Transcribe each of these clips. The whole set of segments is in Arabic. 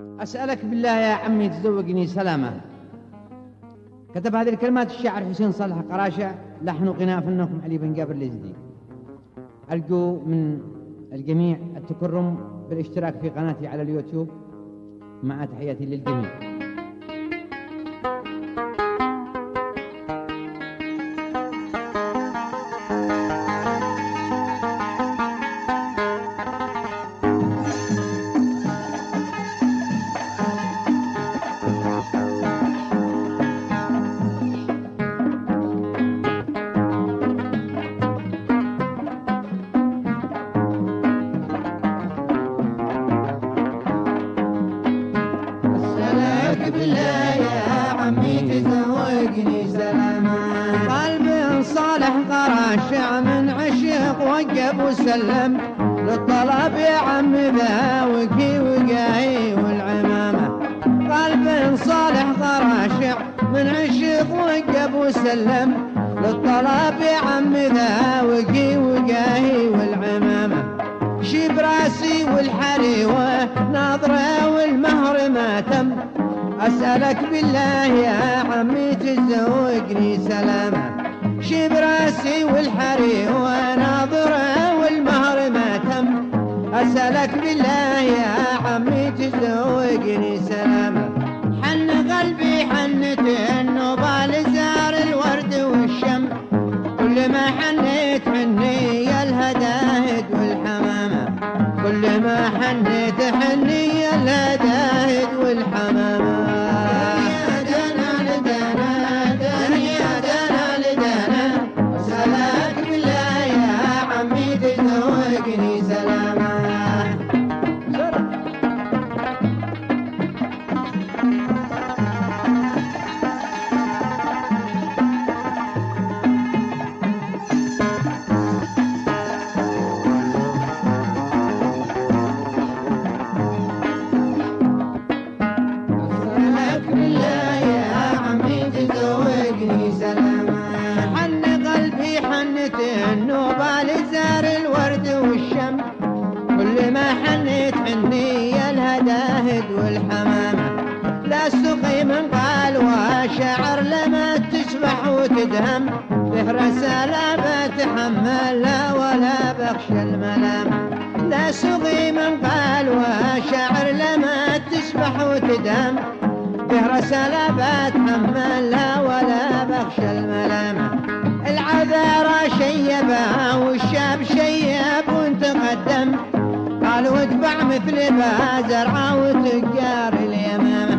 أسألك بالله يا عمي تزوجني سلامة. كتب هذه الكلمات الشاعر حسين صالح قراشة. لحن وغناء فنكم علي بن جابر اليزدي أرجو من الجميع التكرم بالاشتراك في قناتي على اليوتيوب. مع تحياتي للجميع. قلب صالح قراشع من عشق وقف وسلم. للطلب يا عم ذاوقي وقاي والعمامة. قلب صالح قراشع من عشق وقف وسلم. للطلب يا عم ذاوقي وقاي والعمامة. شيب راسي والحريوة ناظرة والمهر ما تم. أسألك بالله يا عمي تزوجني سلامة شيب رأسي والحريوة ناظرة والمهر ما تم. أسألك بالله يا عمي تزوجني سلامة حن قلبي حنت النوبة لزار الورد والشم. كل ما حنيت تزوجني سلاما تسبح وتدهم به رسالة بتحمل لا ولا بخشى الملامة لا سقي من قال وشعر لما تسبح وتدهم به رسالة بتحمل لا ولا بخشى الملامة العذارى شيبها والشاب شيب وتقدم. قالوا ادفع مثل بازرعة وتجار اليمامة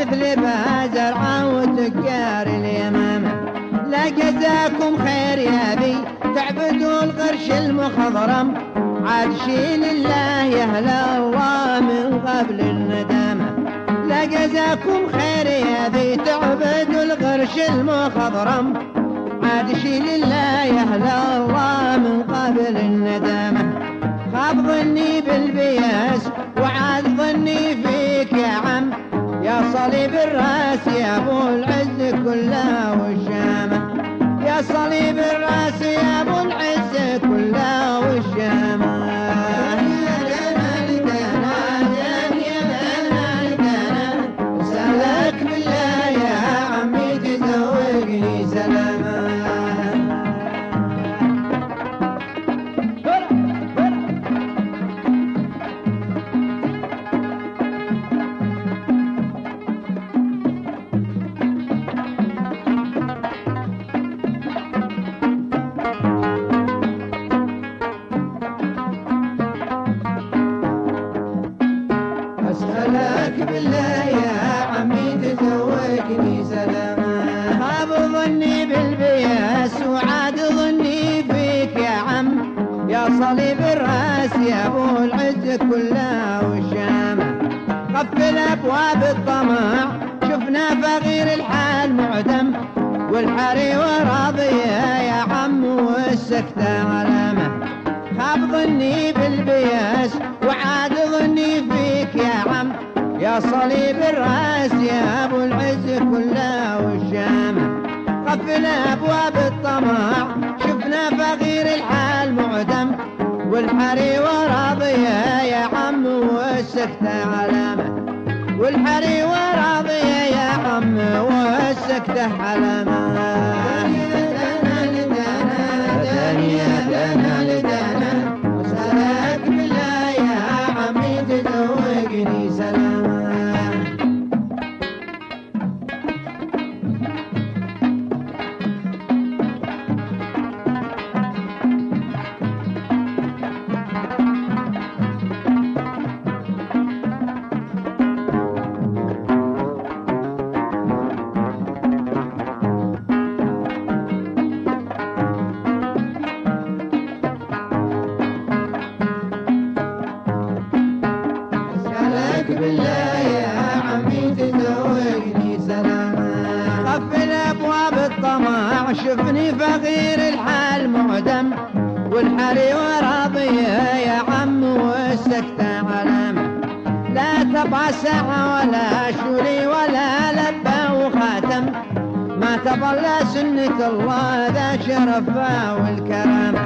مثل بازرعة وتجار اليمامة. لا جزاكم خير يا بي تعبدوا القرش المخضرم. عاد شيل الله يا الله من قبل الندامة. لا جزاكم خير يا بي تعبدوا القرش المخضرم. عاد شيل الله يا الله من قبل الندامة. خاب ظني صليب الراس يا أبو العز كلها والشامة. يا صليب الراس أسألك بالله يا عمي تزوجني سلاما خاب ظني بالبياس وعاد ظني فيك يا عم يا صليب الراس يا ابو العز كلها والشامة قفل ابواب الطمع شفنا فقير الحال معدم والحري وراضية يا عم والسكتة علامة خاب ظني بالبياس وعاد ظني فيك يا عم يا صليب الرأس يا أبو العز كلها والشامة قفل أبواب الطمع شفنا فقير الحال معدم. والحري وراضية يا عم والسكتة علامة. والحري وراضية يا عم والسكتة علامة. فقير الحال معدم والحري وراضية يا عم والسكتة علامة لا تبع ساعة ولا شولي ولا لبة وخاتم. ما تظل سنة الله ذا شرفها والكرامة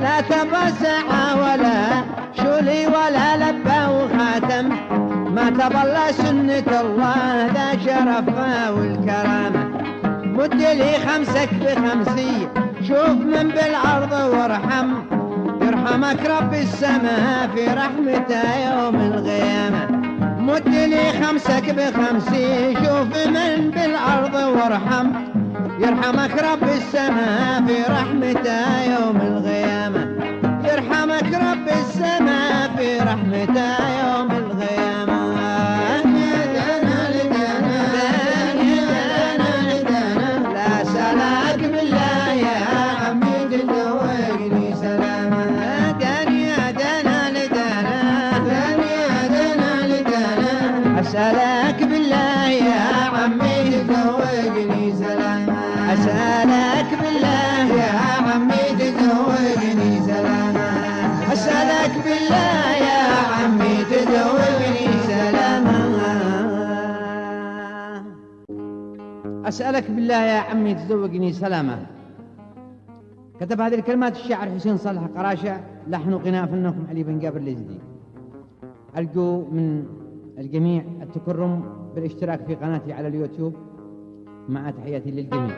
لا تبع ساعة ولا شولي ولا لبة وخاتم. ما تظل سنة الله ذا شرفها والكرامة مد لي خمسك بخمسية شوف من بالعرض وارحم. يرحمك رب السماء في رحمته يوم القيامة مد لي خمسك بخمسية شوف من بالعرض وارحم. يرحمك رب السماء في رحمته يوم القيامة يرحمك رب السماء في رحمته أسألك بالله يا عمي تزوجني سلاما أسألك بالله يا عمي تزوجني سلاما أسألك بالله يا عمي تزوجني سلاما أسألك بالله يا عمي تزوجني سلاما كتب هذه الكلمات الشاعر حسين صالح قراشة لحن وغناء فنكم علي بن جابر اليزدي أرجو من الجميع التكرم بالاشتراك في قناتي على اليوتيوب. مع تحياتي للجميع.